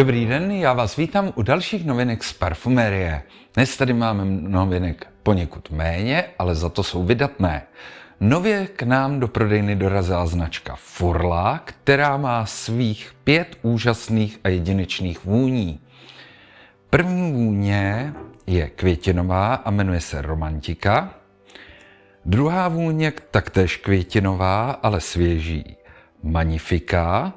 Dobrý den, já vás vítám u dalších novinek z parfumerie. Dnes tady máme novinek poněkud méně, ale za to jsou vydatné. Nově k nám do prodejny dorazila značka Furla, která má svých pět úžasných a jedinečných vůní. První vůně je květinová a jmenuje se Romantika. Druhá vůně taktéž květinová, ale svěží, Magnifika.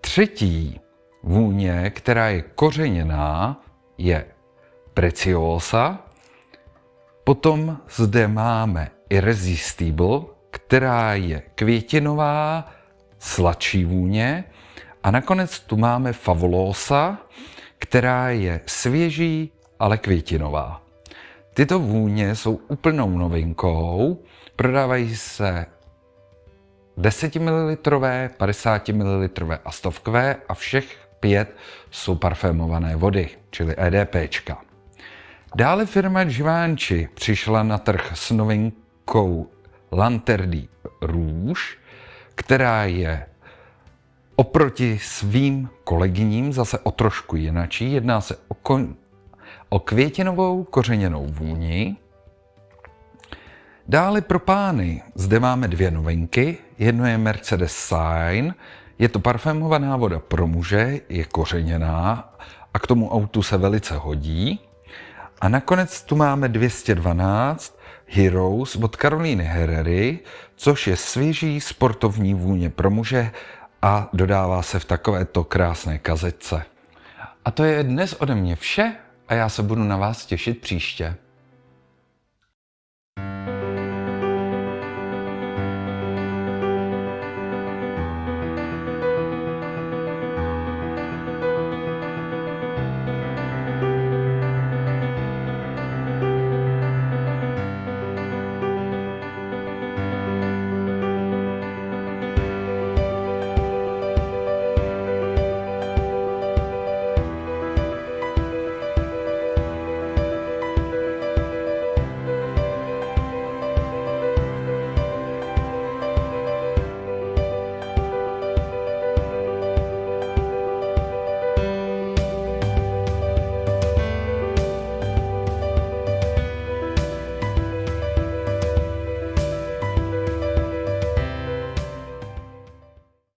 Třetí vůně, která je kořeněná, je Preciosa. Potom zde máme Irresistible, která je květinová, sladší vůně. A nakonec tu máme Fabulosa, která je svěží, ale květinová. Tyto vůně jsou úplnou novinkou, prodávají se 10 ml, 50 ml a stovkové a všech pět jsou parfémované vody, čili EDPčka. Dále firma Givenchy přišla na trh s novinkou Lanterdi Rouge, která je oproti svým kolegyním zase o trošku jinačí. Jedná se o, kon, o květinovou kořeněnou vůni. Dále pro pány zde máme dvě novinky. Jedno je Mercedes Sign, je to parfémovaná voda pro muže, je kořeněná a k tomu autu se velice hodí. A nakonec tu máme 212 Heroes od Karolíny Herrery, což je svěží sportovní vůně pro muže a dodává se v takovéto krásné kazetce. A to je dnes ode mě vše a já se budu na vás těšit příště.